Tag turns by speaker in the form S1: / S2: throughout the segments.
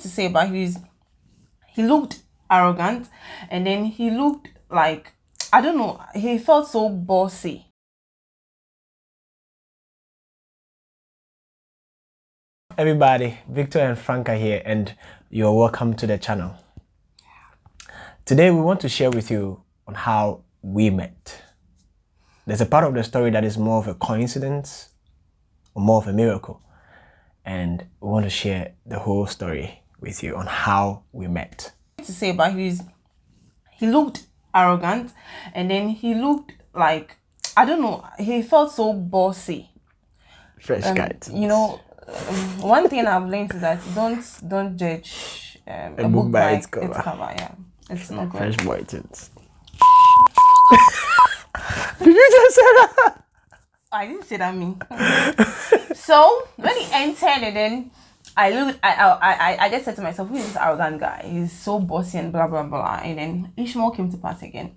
S1: to say about he's he looked arrogant and then he looked like I don't know, he felt so bossy.
S2: Everybody, Victor and Franca here and you're welcome to the channel. Today we want to share with you on how we met. There's a part of the story that is more of a coincidence or more of a miracle and we want to share the whole story with you on how we met.
S1: To say about he's he looked arrogant and then he looked like I don't know, he felt so bossy.
S2: Fresh um, guy.
S1: You know, um, one thing I've learned is that don't don't judge um, a, a, book, by its cover. Its cover. Yeah, it's not good.
S2: Fresh boy. Did you just say that?
S1: I didn't say that me. so when he entered and then I look I, I I I just said to myself, who is this arrogant guy? He's so bossy and blah blah blah. And then Ishmael came to pass again.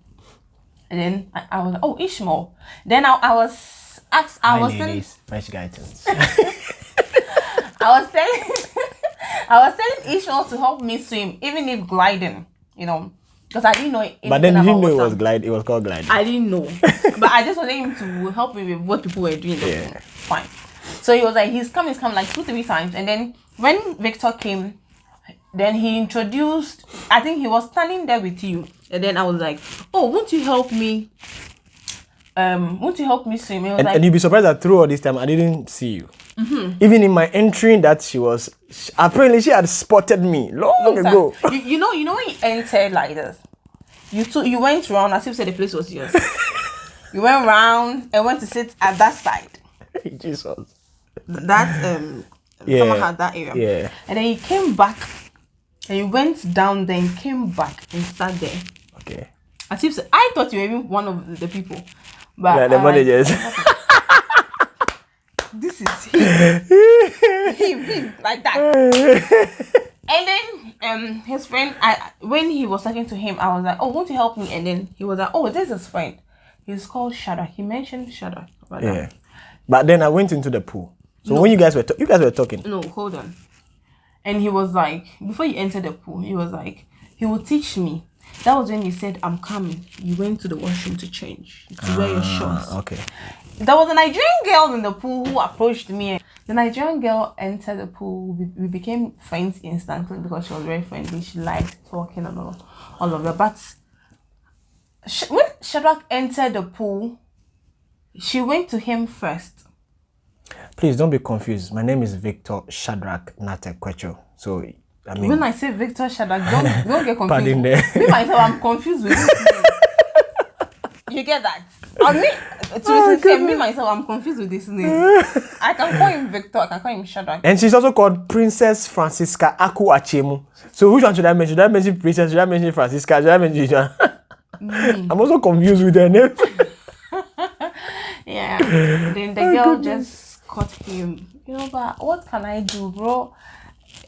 S1: And then I, I was like, oh Ishmael. Then I, I was asked I was
S2: ladies, fresh guidance.
S1: I was telling I was telling Ishmael to help me swim, even if gliding, you know. Because I didn't know
S2: But then you didn't know it was glide, it was called gliding.
S1: I didn't know. but I just wanted him to help me with what people were doing. Yeah. Fine. So he was like, he's come, he's come like two, three times. And then when Victor came, then he introduced, I think he was standing there with you. And then I was like, oh, won't you help me? Um, won't you help me swim?
S2: And,
S1: like,
S2: and, you'd be surprised that through all this time, I didn't see you. Mm -hmm. Even in my entry, that she was, apparently she had spotted me long, long ago.
S1: You, you, know, you know when you entered like this, you took, you went around as if said the place was yours. you went round and went to sit at that side.
S2: Jesus.
S1: That um yeah. someone had that area.
S2: Yeah.
S1: And then he came back and he went down then came back and sat there.
S2: Okay.
S1: As if I thought you were even one of the people. But
S2: yeah, the uh, managers.
S1: this is him. him, him, like that. and then um his friend I when he was talking to him, I was like, Oh, won't you help me? And then he was like, Oh, this is his friend. He's called Shadrach. He mentioned Shadrach.
S2: Yeah. That. But then I went into the pool. So no. when you guys were you guys were talking.
S1: No, hold on. And he was like, before you entered the pool, he was like, he will teach me. That was when you said, I'm coming. You went to the washroom to change, to ah, wear your ah, shorts.
S2: Okay.
S1: There was a Nigerian girl in the pool who approached me. The Nigerian girl entered the pool. We, we became friends instantly because she was very friendly. She liked talking and all, all of that. But when Shadrach entered the pool, she went to him first
S2: Please don't be confused. My name is Victor Shadrach Natekwecho. So I mean,
S1: when I say Victor Shadrach, don't don't get confused. Pardon there. Me myself, I'm confused with this name. You get that? I mean, to oh, say, me myself, I'm confused with this name. I can call him Victor. I can call him Shadrach.
S2: And she's also called Princess Francisca Aku Achemu. So which one should I mention? Should I mention Princess? Should I mention Francisca? Should I mention? Mm. I'm also confused with her name.
S1: yeah. Then the oh, girl goodness. just cut him. You know, but what can I do, bro?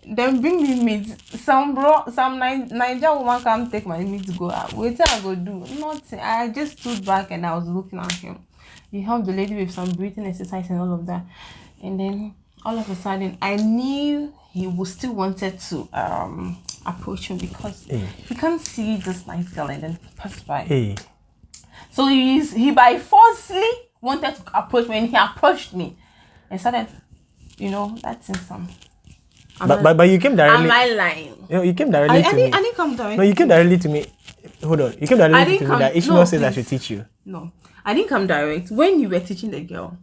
S1: Then bring me meat. Some bro, some Niger woman come take my meat to go out. Wait till I go do nothing. I just stood back and I was looking at him. He helped the lady with some breathing exercise and all of that. And then all of a sudden, I knew he was still wanted to um approach me because hey. he can't see this nice girl and then pass by.
S2: Hey.
S1: So he's he by forcefully wanted to approach me and he approached me and started, you know, that's in some.
S2: but, but, but you came directly.
S1: Am I lying?
S2: You know, you came directly
S1: I,
S2: to
S1: I
S2: me.
S1: Didn't, I didn't come directly.
S2: No, you came directly to me. Hold on. You came directly to come, me that Ishmael no, says I should teach you.
S1: No, I didn't come direct. When you were teaching the girl,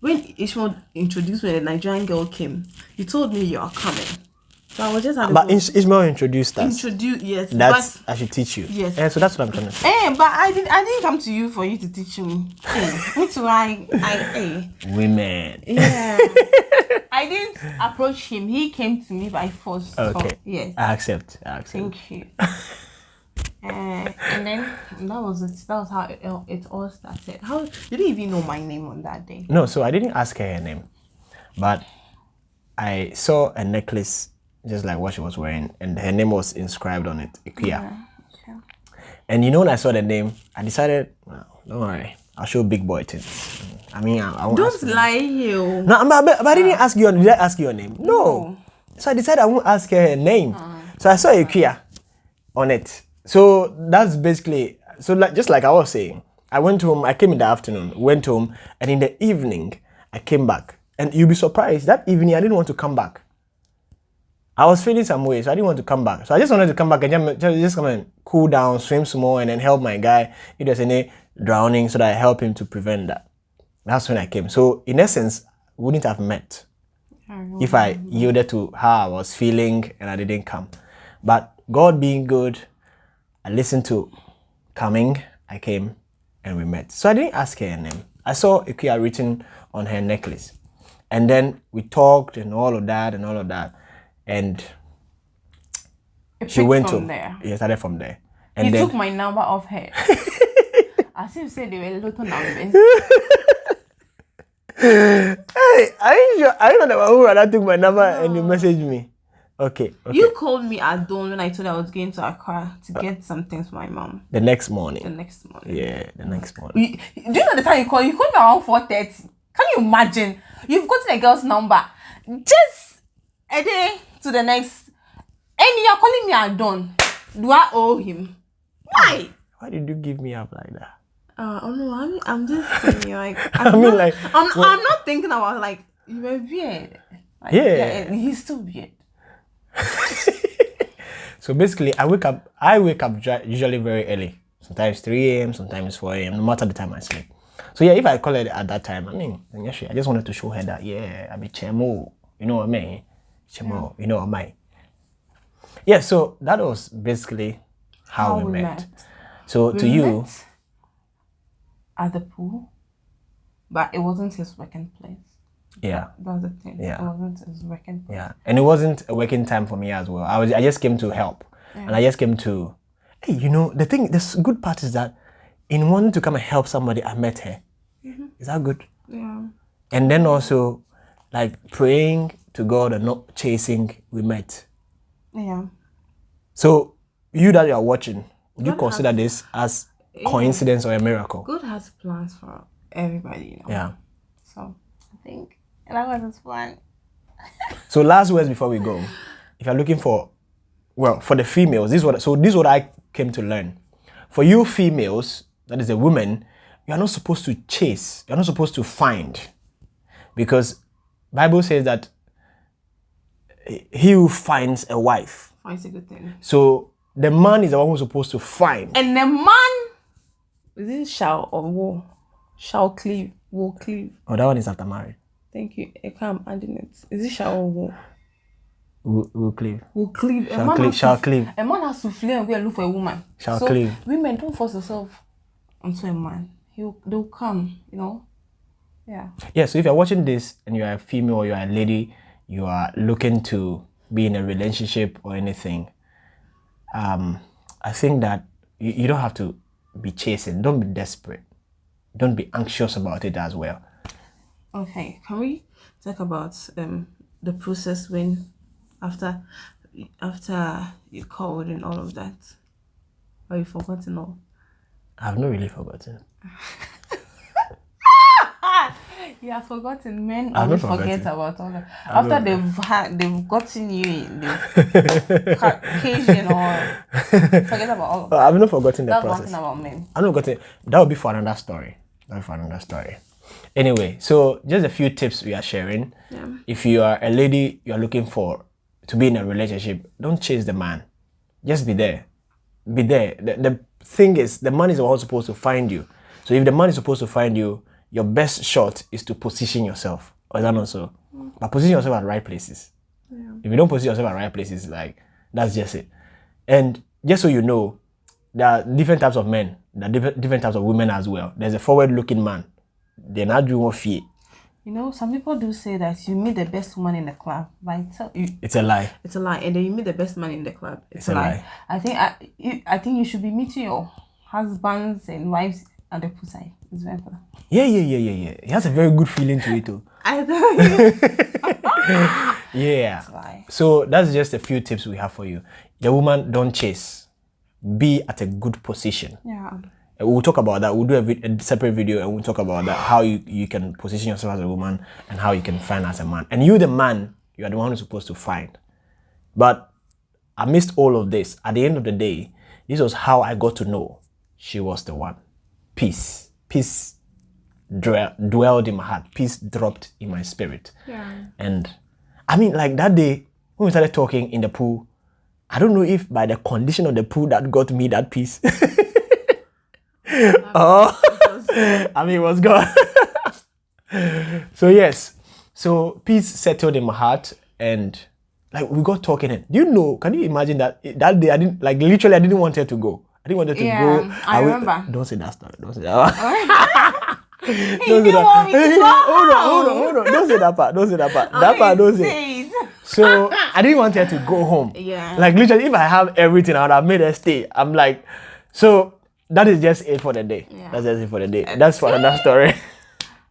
S1: when Ishmael introduced me, the Nigerian girl came, you told me you are coming. So I was just having
S2: But Ishmael introduced us.
S1: Introduce yes.
S2: That's I should teach you.
S1: Yes.
S2: Yeah, so that's what I'm trying to say.
S1: Eh, but I didn't I didn't come to you for you to teach me. Eh, which why I eh.
S2: Women.
S1: Yeah. I didn't approach him. He came to me by force.
S2: Okay.
S1: So, yes.
S2: I accept. I accept.
S1: Thank you. uh, and then that was it. That was how it, it all started. How you didn't even know my name on that day?
S2: No, so I didn't ask her her name, but I saw a necklace just like what she was wearing, and her name was inscribed on it, Ikuya. Yeah, sure. And you know, when I saw the name, I decided, well, don't worry, I'll show big boy things. I mean, I, I
S1: won't don't lie, you.
S2: No, but, but, but I didn't ask you. Did I ask your name? No.
S1: no.
S2: So I decided I won't ask her her name. Uh-huh. So I saw Ikuya on it. So that's basically so like just like I was saying, I went home, I came in the afternoon, went home, and in the evening I came back. And you'll be surprised that evening I didn't want to come back. I was feeling some way, so I didn't want to come back. So I just wanted to come back and just, come and cool down, swim some more, and then help my guy if there's any drowning, so that I help him to prevent that. That's when I came. So in essence, wouldn't have met if I yielded to how I was feeling and I didn't come. But God being good, I listened to coming, I came, and we met. So I didn't ask her her name. I saw Ikuya written on her necklace. And then we talked and all of that and all of that. And she went
S1: from
S2: to
S1: there.
S2: yeah, started from there. And
S1: He
S2: then
S1: took my number off her. As if say they were little numbers.
S2: Hey, are you sure? Are you not the one who rather took my number and you messaged me? Okay, okay.
S1: You called me at dawn when I told you I was going to Accra to uh, get some things for my mom
S2: the next morning.
S1: the next morning.
S2: Yeah, the next morning.
S1: You, do you know the time you called? You called me around four thirty. Can you imagine? You've gotten a girl's number just a day to the next, and you're calling me at dawn. Do I owe him? Why?
S2: Why did you give me up like that?
S1: Uh, oh no, I'm, I'm just thinking like
S2: I
S1: I'm
S2: mean,
S1: not,
S2: like,
S1: I'm,
S2: well-
S1: I'm not thinking about like you were weird. Like,
S2: Yeah.
S1: he's still weird.
S2: So basically, I wake up. I wake up usually very early. Sometimes 3 a.m. Sometimes 4 a.m. No matter the time I sleep. So yeah, if I call her at that time, I mean, then yeah, sure, I just wanted to show her that yeah, I'm a chemo. You know what I mean? Chemo. You know what I? Yeah. So that was basically how, we, met. So
S1: We
S2: to you,
S1: at the pool, but it wasn't his working place.
S2: yeah.
S1: That was the thing.
S2: Yeah.
S1: It wasn't his working place.
S2: Yeah, and it wasn't a working time for me as well. I was I just came to help, and I just came to, hey, you know, the thing, the good part is that, in wanting to come and help somebody, I met her. Mm-hmm. Is that good?
S1: Yeah.
S2: And then also, like praying to God and not chasing, we met.
S1: Yeah.
S2: So you that you are watching, would you
S1: God
S2: consider this as coincidence or a miracle?
S1: God has plans for everybody, you know.
S2: Yeah.
S1: So I think that was his plan.
S2: So last words before we go, if you're looking for, well, for the females, this is what so this is what I came to learn. For you females, that is a woman, you are not supposed to chase. You're not supposed to find, because Bible says that he who finds a wife.
S1: Finds a good thing.
S2: So the man is the one who's supposed to find.
S1: And the man is it shall or will? Shall cleave. Will cleave.
S2: Oh, that one is after married.
S1: Thank you. Eh, I can't adding it. Is it shall or will?
S2: Will, will cleave.
S1: Will cleave. A
S2: Shall
S1: man
S2: cleave.
S1: to
S2: Shall cleave.
S1: A man has to flee and go and look for a woman.
S2: Shall
S1: so
S2: cleave.
S1: women don't force yourself onto a man. He'll they'll come, you know. Yeah.
S2: Yeah, so if you're watching this and you're a female or you're a lady, you are looking to be in a relationship or anything, um, I think that you, you don't have to be chasing. Don't be desperate. Don't be anxious about it as well.
S1: Okay, can we talk about um the process when after after you called and all of that? Or you forgotten all?
S2: I've not really forgotten.
S1: You have forgotten. Men
S2: I've
S1: always forget
S2: forgotten.
S1: about all that. After they've had they've gotten you in they've Caucasian or forget about all of that.
S2: I've not forgotten the
S1: That's
S2: process.
S1: thing about men.
S2: I'm not going to. That would be for another story. That would be for another story. Anyway, so just a few tips we are sharing. If you are a lady, you are looking for to be in a relationship. Don't chase the man. Just be there. Be there. The, the thing is, the man is the one supposed to find you. So if the man is supposed to find you, your best shot is to position yourself. Or is that not so? But position yourself at right places. If you don't position yourself at right places, like that's just it. And just so you know, there are different types of men. There are different, different types of women as well. There's a forward-looking man. They're not doing fear.
S1: You know, some people do say that you meet the best woman in the club. But I tell you
S2: It's a lie.
S1: it's a lie. And then you meet the best man in the club. It's,
S2: a
S1: a lie.
S2: lie.
S1: I think I, you, I think you should be meeting your husbands and wives at the poolside. It's very important.
S2: Yeah, yeah, yeah, yeah, yeah. It has a very good feeling to it too.
S1: I you.
S2: Yeah. So that's just a few tips we have for you. The woman, don't chase. Be at a good position.
S1: Yeah.
S2: Uh, We'll talk about that. We'll do a, a separate video and we'll talk about that. How you, you can position yourself as a woman and how you can find as a man. And you, the man, you are the one who's supposed to find. But amidst all of this, at the end of the day, this was how I got to know she was the one. Peace. Peace dwelled in my heart. Peace dropped in my spirit.
S1: Yeah.
S2: And I mean, like that day when we started talking in the pool, I don't know if by the condition of the pool that got me that peace. oh, I mean, it was God. so yes, so peace settled in my heart, and like we got talking. And do you know? Can you imagine that that day I didn't like literally I didn't want her to go. I didn't want her to
S1: Yeah,
S2: go.
S1: I
S2: will-
S1: remember.
S2: Don't say that story. Don't say that.
S1: He
S2: don't say
S1: didn't want me to
S2: that.
S1: go
S2: hold on, hold on, hold on. Don't say that part. Don't say that part. that part. Don't
S1: say. It.
S2: So I didn't want her to go home.
S1: Yeah.
S2: Like literally, if I have everything, I would have made her stay. I'm like, so that is just it for the day.
S1: Yeah.
S2: That's just it for the day. That's for another story.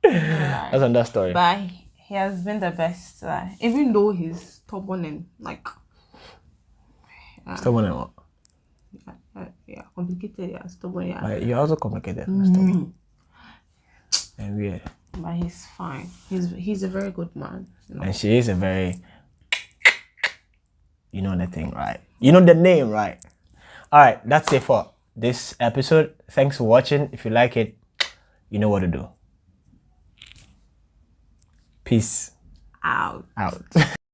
S2: That's another story.
S1: But he has been the best. Uh, even though he's stubborn and like
S2: Stubborn and what?
S1: Uh, yeah, complicated, yeah, stubborn, yeah.
S2: Like, you're also complicated. and stubborn. And weird.
S1: But he's fine. He's he's a very good man. you know.
S2: And she is a very, you know the thing, right? You know the name, right? All right, that's it for this episode. Thanks for watching. If you like it, you know what to do. Peace
S1: Out.
S2: out.